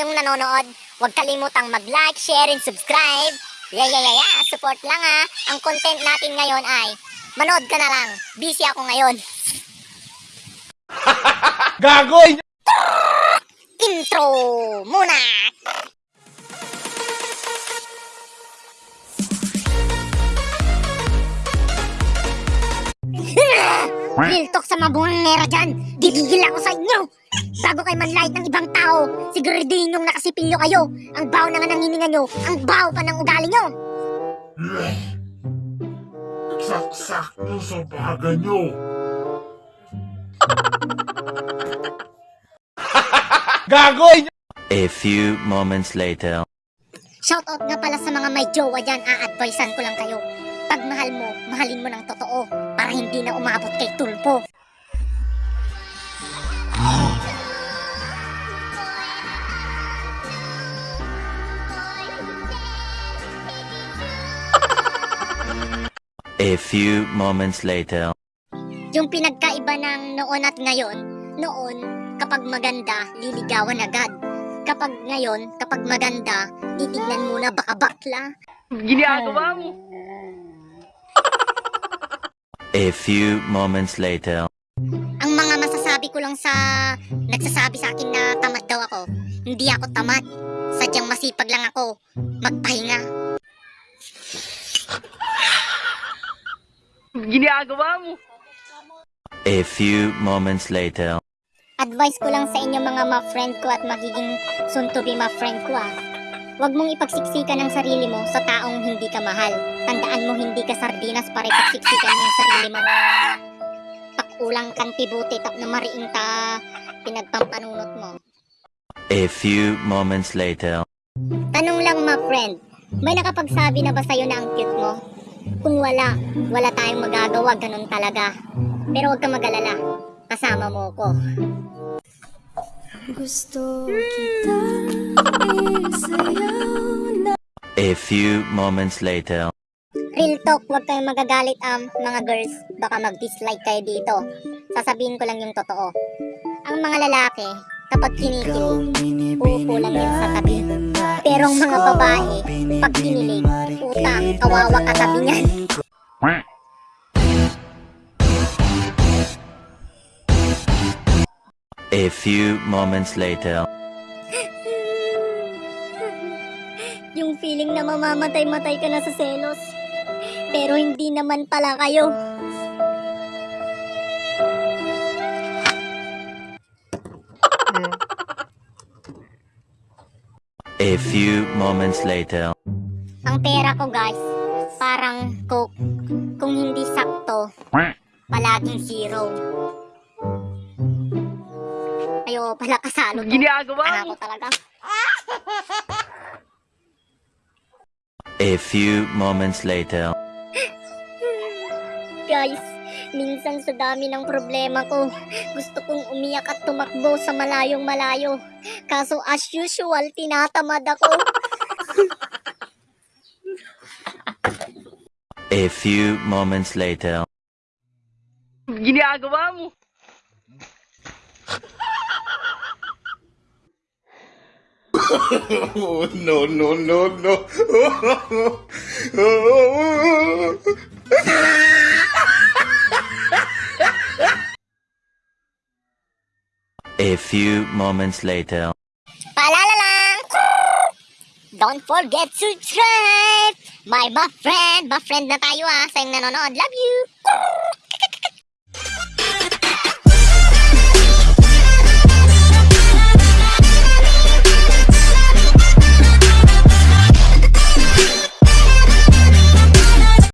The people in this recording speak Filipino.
kayong nanonood, huwag kalimutang mag-like, share, and subscribe. Yeah, yeah, yeah, yeah. Support lang ha. Ang content natin ngayon ay, manood ka na lang. Busy ako ngayon. Gagoy! Intro muna! Real talk sa mga bungangera dyan. Gigigil ako sa inyo. Bago kayo manlight ng ibang tao, siguraduhin yung nakasipilyo kayo. Ang baho na nga ng hininga nyo, ang baho pa ng ugali nyo. Saksak nyo sa baga nyo. Gagoy! A few moments later. Shoutout nga pala sa mga may jowa dyan, a-advisean ko lang kayo. Pag mahal mo, mahalin mo ng totoo para hindi na umabot kay tulpo. A few moments later. Yung pinagkaiba ng noon at ngayon, noon, kapag maganda, liligawan agad. Kapag ngayon, kapag maganda, titignan muna baka bakla. Ginagawa mo. A few moments later. Ang mga masasabi ko lang sa nagsasabi sa akin na tamad daw ako, hindi ako tamad. Sadyang masipag lang ako magpahinga. Ginagawa mo. A few moments later. Advice ko lang sa inyo mga ma-friend ko at magiging soon-to-be ma-friend ko ah. Huwag mong ipagsiksikan ang sarili mo sa taong hindi ka mahal. Tandaan mo hindi ka sardinas para ipagsiksikan mo ang sarili mo. Pakulang kan tibuti tap na mariing ta pinagpampanunot mo. A few moments later. Tanong lang ma-friend, may nakapagsabi na ba sa'yo na ang cute mo? Kung wala, wala tayong magagawa, ganun talaga. Pero huwag ka mag-alala, kasama mo ko. Gusto kita isayaw na A few moments later. Real talk, huwag kayong magagalit am mga girls. Baka mag-dislike kayo dito. Sasabihin ko lang yung totoo. Ang mga lalaki, kapag kinikilig, uupo lang yun sa tabi. Pero ang mga babae, pag kinilig, utang, kawawa katabi niyan. A few moments later. Yung feeling na mamamatay-matay ka na sa selos. Pero hindi naman pala kayo. A few moments later. Ang pera ko guys, parang coke. Kung hindi sakto, palaging zero. Ayo pala kasalo Anak mo. talaga. A few moments later. Minsan sa dami ng problema ko, gusto kong umiyak at tumakbo sa malayong malayo. Kaso as usual, tinatamad ako. A few moments later. Ginagawa mo. Oh, no, no, no, no. A few moments later. Paalala lang! Don't forget to subscribe! My ba friend, ba friend na tayo ah, sa yung nanonood. Love you!